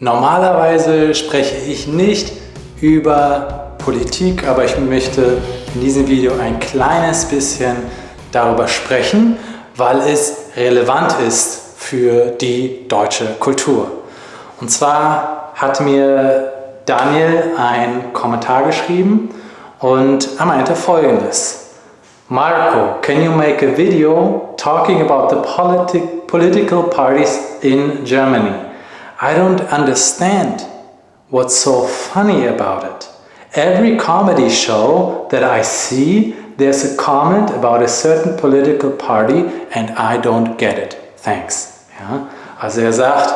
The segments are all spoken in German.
Normalerweise spreche ich nicht über Politik, aber ich möchte in diesem Video ein kleines bisschen darüber sprechen, weil es relevant ist für die deutsche Kultur. Und zwar hat mir Daniel einen Kommentar geschrieben und er meinte folgendes. Marco, can you make a video talking about the politi political parties in Germany? I don't understand what's so funny about it. Every comedy show that I see, there's a comment about a certain political party and I don't get it. Thanks. Ja? Also er sagt,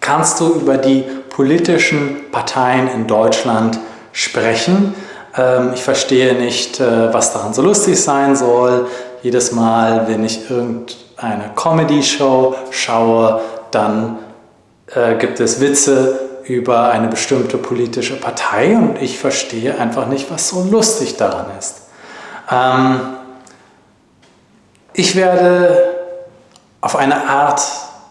kannst du über die politischen Parteien in Deutschland sprechen? Ähm, ich verstehe nicht, äh, was daran so lustig sein soll. Jedes Mal, wenn ich irgendeine Comedy-Show schaue, dann äh, gibt es Witze über eine bestimmte politische Partei und ich verstehe einfach nicht, was so lustig daran ist. Ähm, ich werde auf eine Art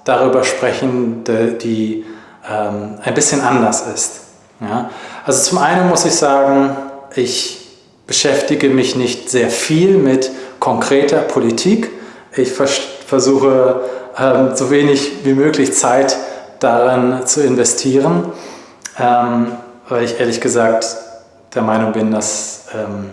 darüber sprechen, die, die ähm, ein bisschen anders ist. Ja? Also zum einen muss ich sagen, ich beschäftige mich nicht sehr viel mit konkreter Politik. Ich vers versuche ähm, so wenig wie möglich Zeit zu darin zu investieren, ähm, weil ich ehrlich gesagt der Meinung bin, dass ähm,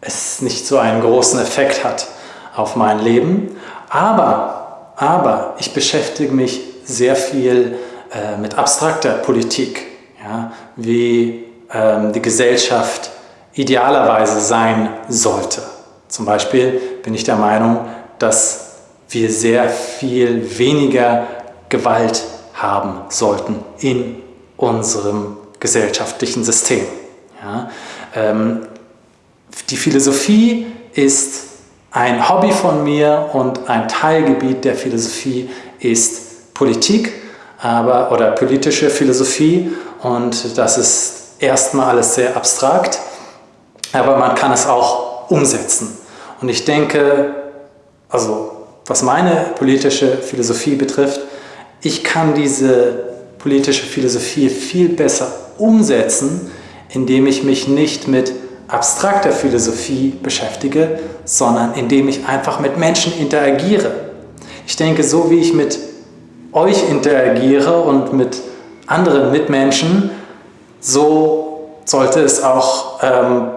es nicht so einen großen Effekt hat auf mein Leben. Aber, aber ich beschäftige mich sehr viel äh, mit abstrakter Politik, ja, wie ähm, die Gesellschaft idealerweise sein sollte. Zum Beispiel bin ich der Meinung, dass wir sehr viel weniger Gewalt haben sollten in unserem gesellschaftlichen System. Ja, ähm, die Philosophie ist ein Hobby von mir und ein Teilgebiet der Philosophie ist Politik aber, oder politische Philosophie und das ist erstmal alles sehr abstrakt, aber man kann es auch umsetzen. Und ich denke, also was meine politische Philosophie betrifft, ich kann diese politische Philosophie viel besser umsetzen, indem ich mich nicht mit abstrakter Philosophie beschäftige, sondern indem ich einfach mit Menschen interagiere. Ich denke, so wie ich mit euch interagiere und mit anderen Mitmenschen, so sollte es auch ähm,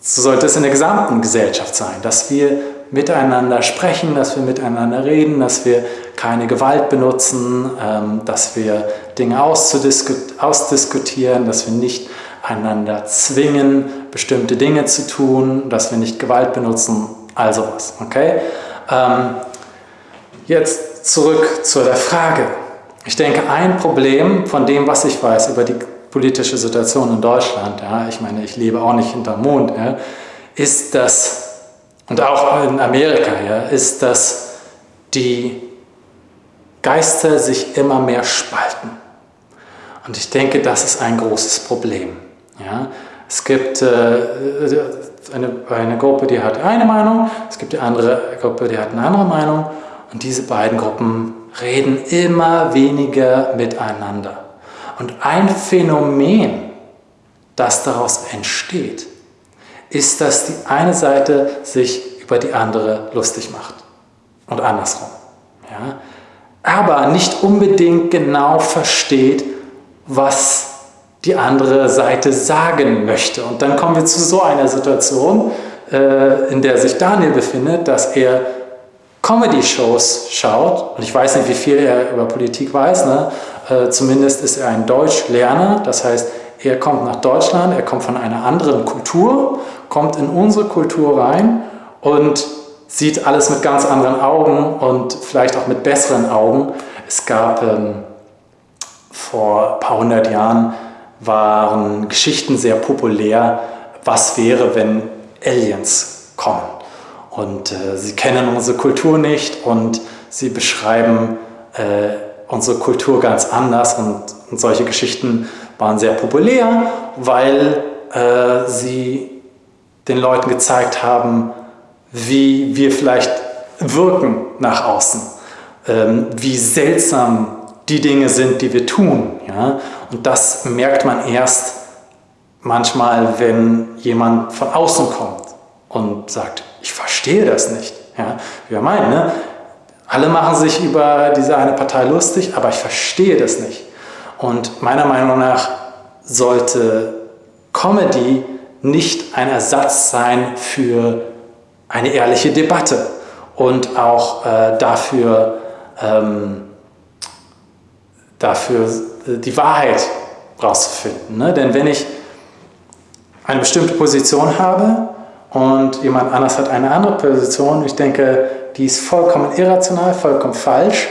so sollte es in der gesamten Gesellschaft sein, dass wir miteinander sprechen, dass wir miteinander reden, dass wir keine Gewalt benutzen, ähm, dass wir Dinge ausdiskutieren, dass wir nicht einander zwingen, bestimmte Dinge zu tun, dass wir nicht Gewalt benutzen, all sowas. Okay? Ähm, jetzt zurück zu der Frage. Ich denke, ein Problem von dem, was ich weiß über die politische Situation in Deutschland, ja, ich meine, ich lebe auch nicht hinterm Mond, ja, ist, dass und auch in Amerika ja, ist, dass die Geister sich immer mehr spalten. Und ich denke, das ist ein großes Problem. Ja? Es gibt äh, eine, eine Gruppe, die hat eine Meinung, es gibt die andere Gruppe, die hat eine andere Meinung und diese beiden Gruppen reden immer weniger miteinander. Und ein Phänomen, das daraus entsteht, ist, dass die eine Seite sich über die andere lustig macht und andersrum. Ja? Aber nicht unbedingt genau versteht, was die andere Seite sagen möchte. Und dann kommen wir zu so einer Situation, äh, in der sich Daniel befindet, dass er Comedy-Shows schaut, und ich weiß nicht, wie viel er über Politik weiß, ne? Äh, zumindest ist er ein Deutschlerner, das heißt, er kommt nach Deutschland, er kommt von einer anderen Kultur, kommt in unsere Kultur rein und sieht alles mit ganz anderen Augen und vielleicht auch mit besseren Augen. Es gab ähm, vor ein paar hundert Jahren waren Geschichten sehr populär, was wäre, wenn Aliens kommen. Und äh, sie kennen unsere Kultur nicht und sie beschreiben äh, unsere Kultur ganz anders und, und solche Geschichten waren sehr populär, weil äh, sie den Leuten gezeigt haben, wie wir vielleicht wirken nach außen, ähm, wie seltsam die Dinge sind, die wir tun. Ja? Und das merkt man erst manchmal, wenn jemand von außen kommt und sagt, ich verstehe das nicht. Ja? Wir meinen, ne? alle machen sich über diese eine Partei lustig, aber ich verstehe das nicht. Und meiner Meinung nach sollte Comedy nicht ein Ersatz sein für eine ehrliche Debatte und auch äh, dafür, ähm, dafür äh, die Wahrheit rauszufinden. Ne? Denn wenn ich eine bestimmte Position habe und jemand anders hat eine andere Position, ich denke, die ist vollkommen irrational, vollkommen falsch,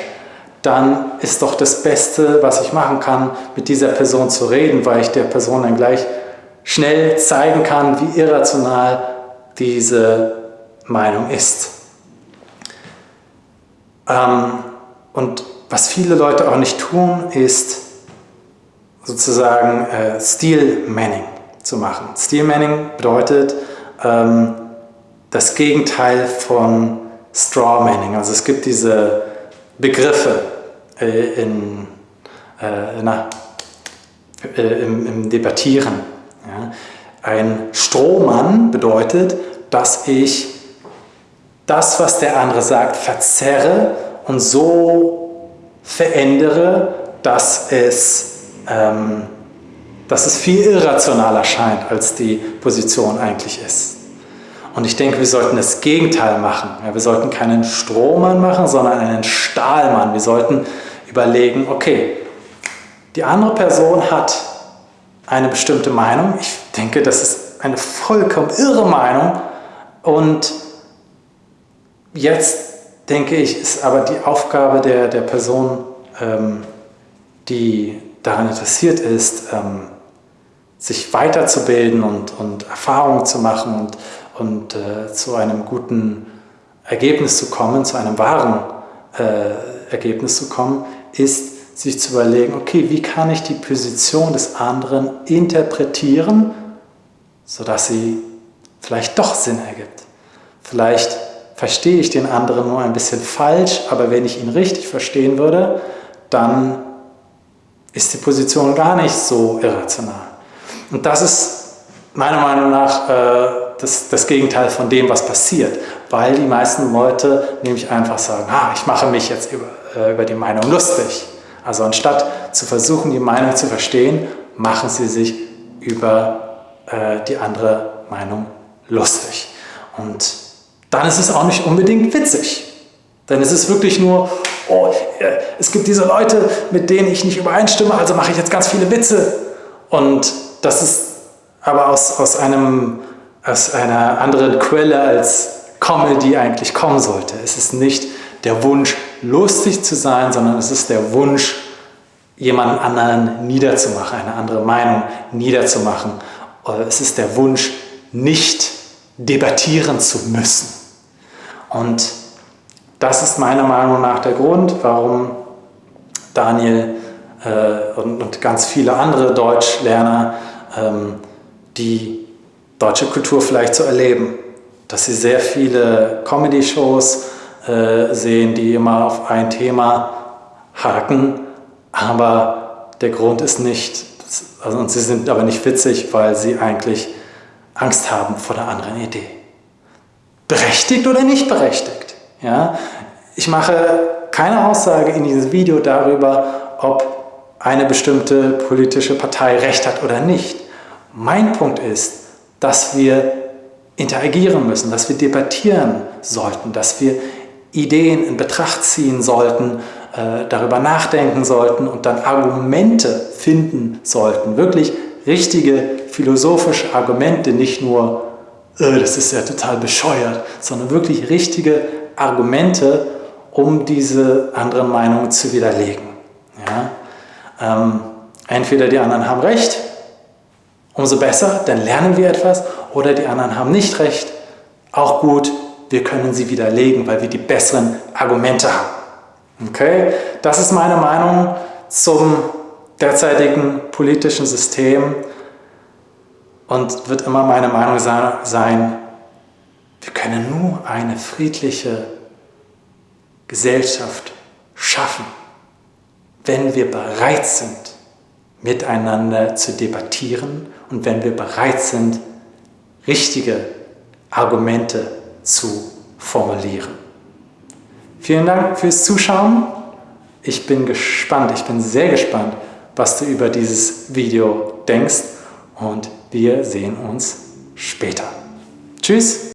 dann ist doch das Beste, was ich machen kann, mit dieser Person zu reden, weil ich der Person dann gleich schnell zeigen kann, wie irrational diese Meinung ist. Ähm, und was viele Leute auch nicht tun, ist sozusagen äh, Steel-Manning zu machen. Steel-Manning bedeutet ähm, das Gegenteil von Straw-Manning. Also es gibt diese Begriffe äh, in, äh, na, äh, im, im, Debattieren. Ja. Ein Strohmann bedeutet, dass ich das, was der andere sagt, verzerre und so verändere, dass es, ähm, dass es viel irrationaler scheint, als die Position eigentlich ist. Und ich denke, wir sollten das Gegenteil machen. Ja, wir sollten keinen Strohmann machen, sondern einen Stahlmann. Wir sollten überlegen, okay, die andere Person hat eine bestimmte Meinung. Ich denke, das ist eine vollkommen irre Meinung. Und Jetzt denke ich, ist aber die Aufgabe der, der Person, ähm, die daran interessiert ist, ähm, sich weiterzubilden und, und Erfahrungen zu machen und, und äh, zu einem guten Ergebnis zu kommen, zu einem wahren äh, Ergebnis zu kommen, ist, sich zu überlegen, okay, wie kann ich die Position des anderen interpretieren, sodass sie vielleicht doch Sinn ergibt. Vielleicht verstehe ich den anderen nur ein bisschen falsch, aber wenn ich ihn richtig verstehen würde, dann ist die Position gar nicht so irrational. Und das ist meiner Meinung nach äh, das, das, Gegenteil von dem, was passiert, weil die meisten Leute nämlich einfach sagen, ah, ich mache mich jetzt über, äh, über die Meinung lustig. Also anstatt zu versuchen, die Meinung zu verstehen, machen sie sich über äh, die andere Meinung lustig. Und dann ist es auch nicht unbedingt witzig. Denn es ist wirklich nur, oh, äh, es gibt diese Leute, mit denen ich nicht übereinstimme, also mache ich jetzt ganz viele Witze. Und das ist aber aus, aus, einem, aus einer anderen Quelle als Comedy eigentlich kommen sollte. Es ist nicht der Wunsch, lustig zu sein, sondern es ist der Wunsch, jemanden anderen niederzumachen, eine andere Meinung niederzumachen. Es ist der Wunsch, nicht debattieren zu müssen. Und das ist meiner Meinung nach der Grund, warum Daniel äh, und, und, ganz viele andere Deutschlerner ähm, die deutsche Kultur vielleicht so erleben. Dass sie sehr viele Comedy-Shows äh, sehen, die immer auf ein Thema haken, aber der Grund ist nicht, also, und sie sind aber nicht witzig, weil sie eigentlich Angst haben vor der anderen Idee berechtigt oder nicht berechtigt. Ja? Ich mache keine Aussage in diesem Video darüber, ob eine bestimmte politische Partei recht hat oder nicht. Mein Punkt ist, dass wir interagieren müssen, dass wir debattieren sollten, dass wir Ideen in Betracht ziehen sollten, äh, darüber nachdenken sollten und dann Argumente finden sollten. Wirklich richtige philosophische Argumente, nicht nur äh, das ist ja total bescheuert, sondern wirklich richtige Argumente, um diese anderen Meinungen zu widerlegen. Ja? Ähm, entweder die anderen haben recht, umso besser, dann lernen wir etwas, oder die anderen haben nicht recht, auch gut, wir können sie widerlegen, weil wir die besseren Argumente haben. Okay, das ist meine Meinung zum derzeitigen politischen System und wird immer meine Meinung sein, wir können nur eine friedliche Gesellschaft schaffen, wenn wir bereit sind, miteinander zu debattieren und wenn wir bereit sind, richtige Argumente zu formulieren. Vielen Dank fürs Zuschauen. Ich bin gespannt, ich bin sehr gespannt, was du über dieses Video denkst und wir sehen uns später. Tschüss!